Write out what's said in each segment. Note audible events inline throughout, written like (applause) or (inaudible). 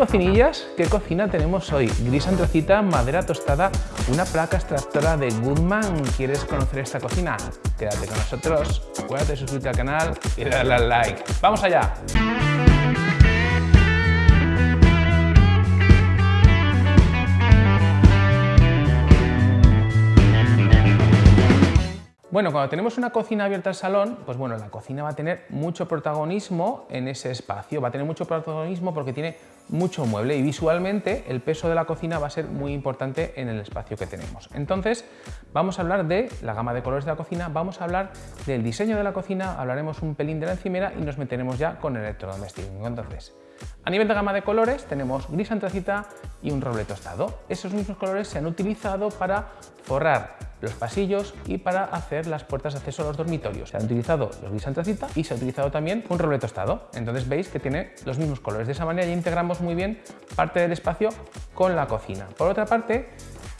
Cocinillas, ¿qué cocina tenemos hoy? Gris antracita, madera tostada, una placa extractora de Goodman. ¿Quieres conocer esta cocina? Quédate con nosotros, acuérdate de suscribirte al canal y darle al like. ¡Vamos allá! Bueno, cuando tenemos una cocina abierta al salón, pues bueno, la cocina va a tener mucho protagonismo en ese espacio, va a tener mucho protagonismo porque tiene mucho mueble y visualmente el peso de la cocina va a ser muy importante en el espacio que tenemos. Entonces, vamos a hablar de la gama de colores de la cocina, vamos a hablar del diseño de la cocina, hablaremos un pelín de la encimera y nos meteremos ya con el electrodoméstico. Entonces, a nivel de gama de colores tenemos gris antracita y un roble tostado. Esos mismos colores se han utilizado para forrar los pasillos y para hacer las puertas de acceso a los dormitorios. Se han utilizado los gris antracita y se ha utilizado también un roble tostado. Entonces veis que tiene los mismos colores. De esa manera ya integramos muy bien parte del espacio con la cocina. Por otra parte,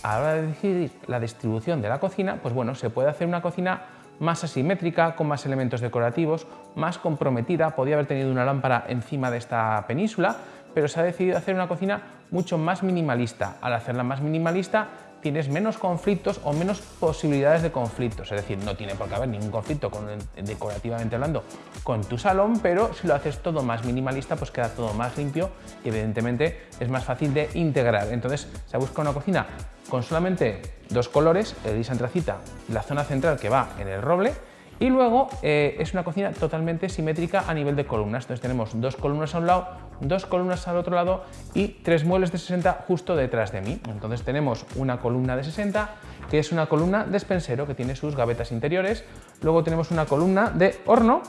a la hora de decidir la distribución de la cocina, pues bueno, se puede hacer una cocina más asimétrica, con más elementos decorativos, más comprometida. Podía haber tenido una lámpara encima de esta península, pero se ha decidido hacer una cocina mucho más minimalista. Al hacerla más minimalista tienes menos conflictos o menos posibilidades de conflictos. Es decir, no tiene por qué haber ningún conflicto con, decorativamente hablando con tu salón, pero si lo haces todo más minimalista, pues queda todo más limpio y evidentemente es más fácil de integrar. Entonces se busca una cocina con solamente dos colores, el gris antracita, la zona central que va en el roble y luego eh, es una cocina totalmente simétrica a nivel de columnas. Entonces tenemos dos columnas a un lado, dos columnas al otro lado y tres muebles de 60 justo detrás de mí. Entonces tenemos una columna de 60 que es una columna despensero que tiene sus gavetas interiores. Luego tenemos una columna de horno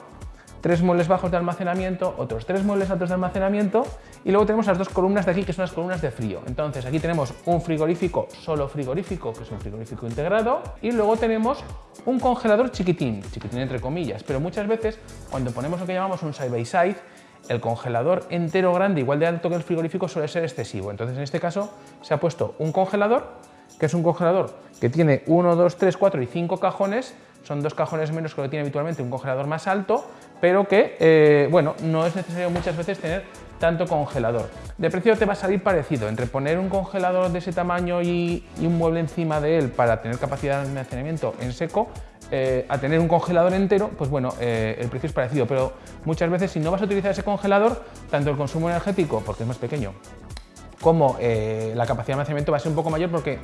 tres muebles bajos de almacenamiento, otros tres muebles altos de almacenamiento y luego tenemos las dos columnas de aquí que son las columnas de frío. Entonces aquí tenemos un frigorífico solo frigorífico, que es un frigorífico integrado y luego tenemos un congelador chiquitín, chiquitín entre comillas, pero muchas veces cuando ponemos lo que llamamos un side by side el congelador entero grande, igual de alto que el frigorífico, suele ser excesivo. Entonces, en este caso, se ha puesto un congelador, que es un congelador que tiene 1, 2, 3, 4 y 5 cajones, son dos cajones menos que lo tiene habitualmente un congelador más alto, pero que, eh, bueno, no es necesario muchas veces tener tanto congelador. De precio te va a salir parecido, entre poner un congelador de ese tamaño y, un mueble encima de él para tener capacidad de almacenamiento en seco, eh, a tener un congelador entero, pues bueno, eh, el precio es parecido, pero muchas veces si no vas a utilizar ese congelador, tanto el consumo energético, porque es más pequeño, como la capacidad de almacenamiento va a ser un poco mayor porque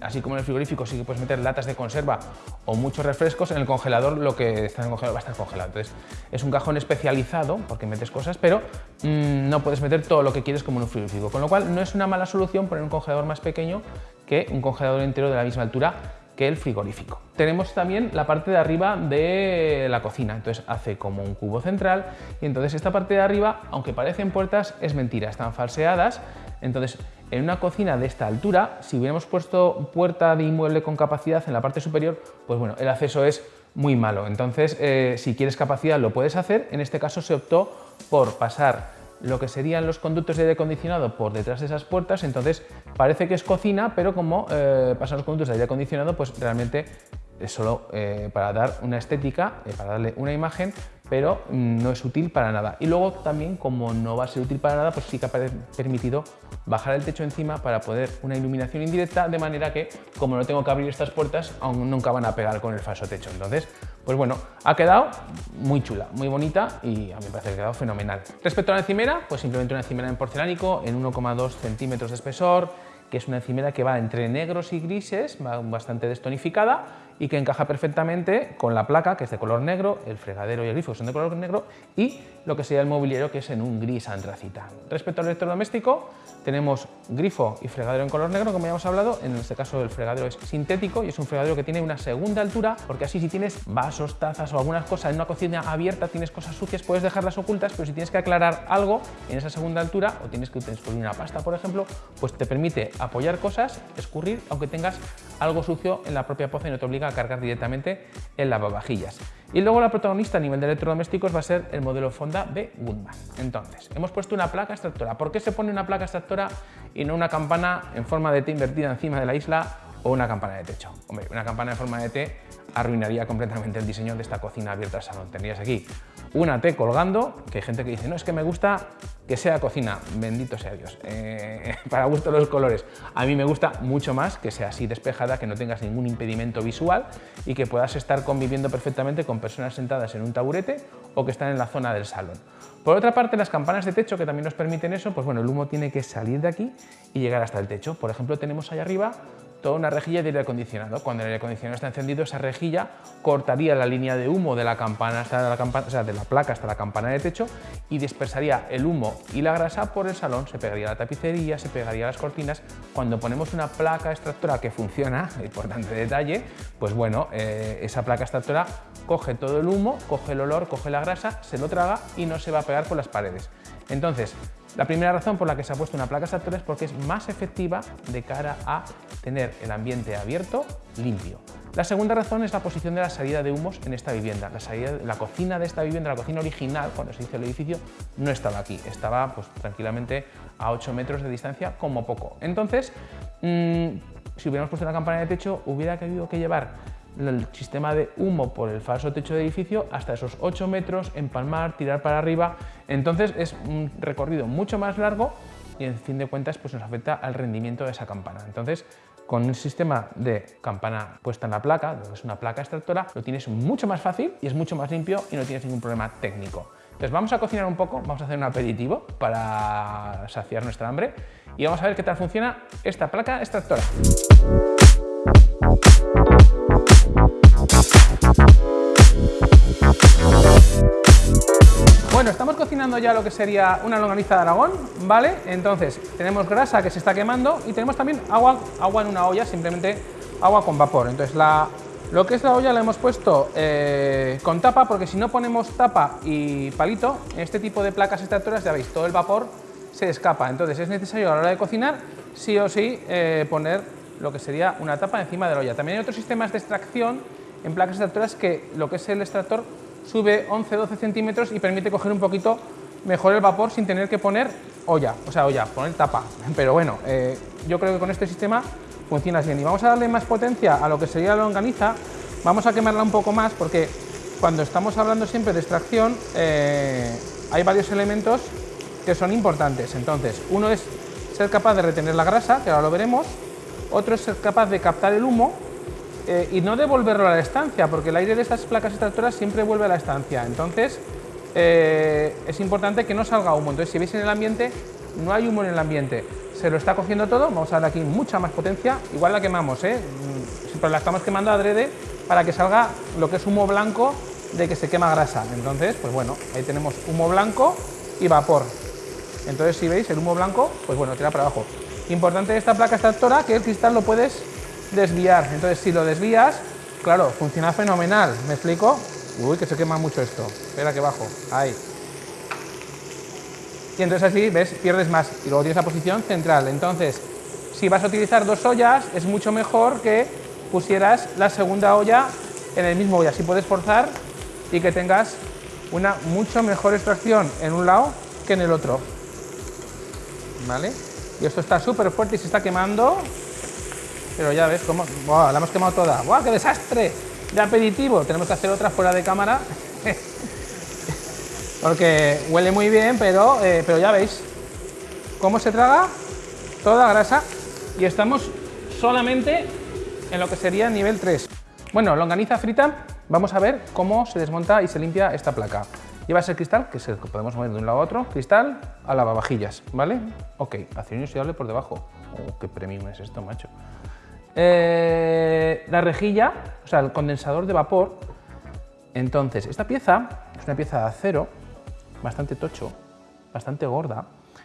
así como en el frigorífico sí que puedes meter latas de conserva o muchos refrescos, en el congelador lo que está en el congelador va a estar congelado. Entonces es un cajón especializado porque metes cosas, pero mm, no puedes meter todo lo que quieres como en un frigorífico. Con lo cual no es una mala solución poner un congelador más pequeño que un congelador entero de la misma altura que el frigorífico. Tenemos también la parte de arriba de la cocina, entonces hace como un cubo central y entonces esta parte de arriba, aunque parecen puertas, es mentira, están falseadas, entonces en una cocina de esta altura, si hubiéramos puesto puerta de inmueble con capacidad en la parte superior, pues bueno, el acceso es muy malo. Entonces, eh, si quieres capacidad lo puedes hacer. En este caso se optó por pasar lo que serían los conductos de aire acondicionado por detrás de esas puertas, entonces parece que es cocina, pero como eh, pasan los conductos de aire acondicionado, pues realmente es solo eh, para dar una estética, para darle una imagen, pero no es útil para nada. Y luego también, como no va a ser útil para nada, pues sí que ha permitido bajar el techo encima para poder una iluminación indirecta, de manera que, como no tengo que abrir estas puertas, aún nunca van a pegar con el falso techo. Entonces, pues bueno, ha quedado muy chula, muy bonita y a mí me parece que ha quedado fenomenal. Respecto a la encimera, pues simplemente una encimera en porcelánico en 1,2 centímetros de espesor, que es una encimera que va entre negros y grises, bastante destonificada y que encaja perfectamente con la placa, que es de color negro, el fregadero y el grifo son de color negro, y lo que sería el mobiliario, que es en un gris antracita. Respecto al electrodoméstico, tenemos grifo y fregadero en color negro, como ya hemos hablado, en este caso el fregadero es sintético y es un fregadero que tiene una segunda altura, porque así si tienes vasos, tazas o algunas cosas en una cocina abierta, tienes cosas sucias, puedes dejarlas ocultas, pero si tienes que aclarar algo en esa segunda altura, o tienes que escurrir una pasta, por ejemplo, pues te permite apoyar cosas, escurrir, aunque tengas algo sucio en la propia poza y no te obliga cargar directamente el lavavajillas. Y luego la protagonista a nivel de electrodomésticos va a ser el modelo Fonda de Goodman. Entonces, hemos puesto una placa extractora. ¿Por qué se pone una placa extractora y no una campana en forma de T invertida encima de la isla o una campana de techo? Hombre, una campana en forma de T arruinaría completamente el diseño de esta cocina abierta al salón. Tendrías aquí una T colgando, que hay gente que dice, no, es que me gusta que sea cocina, bendito sea Dios, eh, (laughs) para gusto los colores. A mí me gusta mucho más que sea así despejada, que no tengas ningún impedimento visual y que puedas estar conviviendo perfectamente con personas sentadas en un taburete o que están en la zona del salón. Por otra parte, las campanas de techo que también nos permiten eso, pues bueno, el humo tiene que salir de aquí y llegar hasta el techo. Por ejemplo, tenemos allá arriba toda una rejilla de aire acondicionado. Cuando el aire acondicionado está encendido, esa rejilla cortaría la línea de humo de la campana hasta la campana, o sea, de la placa hasta la campana de techo y dispersaría el humo y la grasa por el salón, se pegaría la tapicería, se pegaría las cortinas. Cuando ponemos una placa extractora que funciona, importante detalle, pues bueno, eh, esa placa extractora coge todo el humo, coge el olor, coge la grasa, se lo traga y no se va a pegar por las paredes. Entonces, la primera razón por la que se ha puesto una placa extractora es porque es más efectiva de cara a tener el ambiente abierto, limpio. La segunda razón es la posición de la salida de humos en esta vivienda. La, cocina de esta vivienda, la cocina original, cuando se hizo el edificio, no estaba aquí. Estaba pues, tranquilamente a 8 metros de distancia como poco. Entonces, mm, si hubiéramos puesto una campana de techo, hubiera habido que llevar el sistema de humo por el falso techo de edificio hasta esos 8 metros, empalmar, tirar para arriba. Entonces es un recorrido mucho más largo y en fin de cuentas pues nos afecta al rendimiento de esa campana. Entonces con un sistema de campana puesta en la placa, que es una placa extractora, lo tienes mucho más fácil y es mucho más limpio y no tienes ningún problema técnico. Entonces vamos a cocinar un poco, vamos a hacer un aperitivo para saciar nuestra hambre y vamos a ver qué tal funciona esta placa extractora. Bueno, estamos cocinando ya lo que sería una longaniza de Aragón, ¿vale? Entonces, tenemos grasa que se está quemando y tenemos también agua, agua en una olla, simplemente agua con vapor. Entonces, la, lo que es la olla la hemos puesto eh, con tapa, porque si no ponemos tapa y palito, en este tipo de placas extractoras, ya veis, todo el vapor se escapa. Entonces, es necesario a la hora de cocinar, sí o sí, eh, poner lo que sería una tapa encima de la olla. También hay otros sistemas de extracción en placas extractoras que lo que es el extractor sube 11-12 centímetros y permite coger un poquito mejor el vapor sin tener que poner olla, o sea, olla, poner tapa. (laughs) Pero bueno, eh, yo creo que con este sistema funciona bien. Y vamos a darle más potencia a lo que sería la longaniza, vamos a quemarla un poco más porque cuando estamos hablando siempre de extracción eh, hay varios elementos que son importantes. Entonces, uno es ser capaz de retener la grasa, que ahora lo veremos, otro es ser capaz de captar el humo eh, y no devolverlo a la estancia, porque el aire de estas placas extractoras siempre vuelve a la estancia. Entonces, eh, es importante que no salga humo. Entonces, si veis en el ambiente, no hay humo en el ambiente. Se lo está cogiendo todo, vamos a darle aquí mucha más potencia. Igual la quemamos, ¿eh? Mm, pero la estamos quemando adrede para que salga lo que es humo blanco de que se quema grasa. Entonces, pues bueno, ahí tenemos humo blanco y vapor. Entonces, si veis el humo blanco, pues bueno, tira para abajo. Importante de esta placa extractora que el cristal lo puedes desviar. Entonces, si lo desvías, claro, funciona fenomenal. ¿Me explico? Uy, que se quema mucho esto. Espera que bajo. Ahí. Y entonces así, ¿ves? Pierdes más. Y luego tienes la posición central. Entonces, si vas a utilizar dos ollas, es mucho mejor que pusieras la segunda olla en el mismo olla. Así puedes forzar y que tengas una mucho mejor extracción en un lado que en el otro. ¿Vale? Y esto está súper fuerte y se está quemando. Pero ya ves cómo... ¡Buah! La hemos quemado toda. ¡Buah, qué desastre! De aperitivo. Tenemos que hacer otra fuera de cámara. (laughs) Porque huele muy bien, pero, eh, pero ya veis cómo se traga toda grasa. Y estamos solamente en lo que sería nivel 3. Bueno, longaniza frita, vamos a ver cómo se desmonta y se limpia esta placa. Lleva ese cristal, que se podemos mover de un lado a otro, cristal a lavavajillas, ¿vale? Ok, acero inoxidable por debajo. Oh, qué premium es esto, macho. Eh, la rejilla, o sea, el condensador de vapor. Entonces, esta pieza es una pieza de acero, bastante tocho, bastante gorda.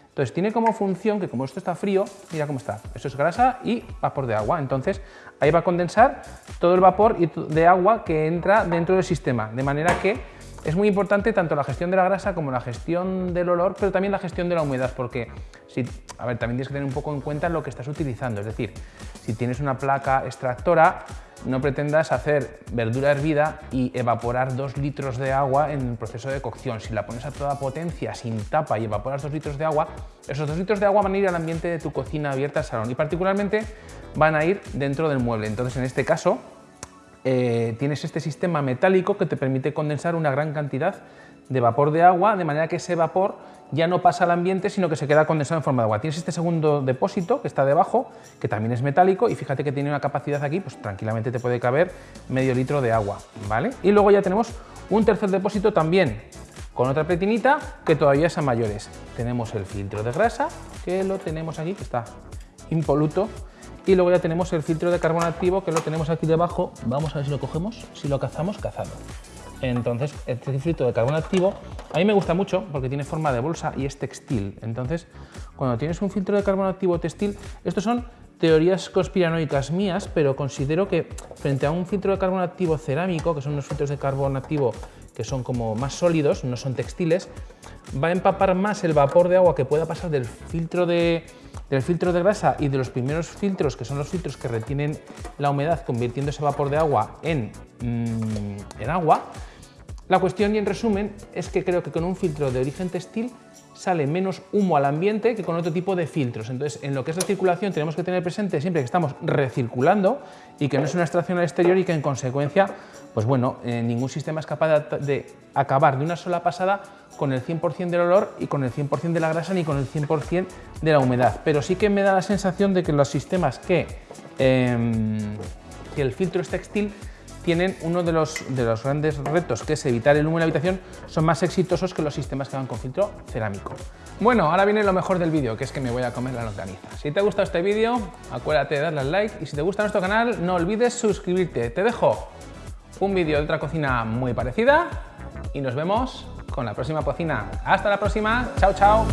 Entonces, tiene como función que como esto está frío, mira cómo está. Esto es grasa y vapor de agua. Entonces, ahí va a condensar todo el vapor de agua que entra dentro del sistema. De manera que es muy importante tanto la gestión de la grasa como la gestión del olor, pero también la gestión de la humedad, porque si, a ver, también tienes que tener un poco en cuenta lo que estás utilizando. Es decir, si tienes una placa extractora, no pretendas hacer verdura hervida y evaporar dos litros de agua en el proceso de cocción. Si la pones a toda potencia, sin tapa y evaporas dos litros de agua, esos dos litros de agua van a ir al ambiente de tu cocina abierta al salón y particularmente van a ir dentro del mueble. Entonces, en este caso, eh, tienes este sistema metálico que te permite condensar una gran cantidad de vapor de agua, de manera que ese vapor ya no pasa al ambiente, sino que se queda condensado en forma de agua. Tienes este segundo depósito que está debajo, que también es metálico, y fíjate que tiene una capacidad aquí, pues tranquilamente te puede caber medio litro de agua, ¿vale? Y luego ya tenemos un tercer depósito también con otra pletinita que todavía es a mayores. Tenemos el filtro de grasa, que lo tenemos aquí, que está impoluto, y luego ya tenemos el filtro de carbono activo, que lo tenemos aquí debajo. Vamos a ver si lo cogemos, si lo cazamos, cazado. Entonces, este filtro de carbono activo a mí me gusta mucho porque tiene forma de bolsa y es textil. Entonces, cuando tienes un filtro de carbono activo textil, estos son teorías conspiranoicas mías, pero considero que frente a un filtro de carbono activo cerámico, que son unos filtros de carbono activo que son como más sólidos, no son textiles, va a empapar más el vapor de agua que pueda pasar del filtro de, del filtro de grasa y de los primeros filtros, que son los filtros que retienen la humedad convirtiendo ese vapor de agua en, mm, en agua. La cuestión y en resumen es que creo que con un filtro de origen textil sale menos humo al ambiente que con otro tipo de filtros. Entonces, en lo que es la circulación tenemos que tener presente siempre que estamos recirculando y que no es una extracción al exterior y que en consecuencia, pues bueno, eh, ningún sistema es capaz de, acabar de una sola pasada con el 100% del olor y con el 100% de la grasa ni con el 100% de la humedad. Pero sí que me da la sensación de que los sistemas que, em, que el filtro es textil tienen uno de los, de los grandes retos, que es evitar el humo en la habitación, son más exitosos que los sistemas que van con filtro cerámico. Bueno, ahora viene lo mejor del vídeo, que es que me voy a comer la longaniza. Si te ha gustado este vídeo, acuérdate de darle al like y si te gusta nuestro canal, no olvides suscribirte. Te dejo un vídeo de otra cocina muy parecida y nos vemos con la próxima cocina. Hasta la próxima, chao chao.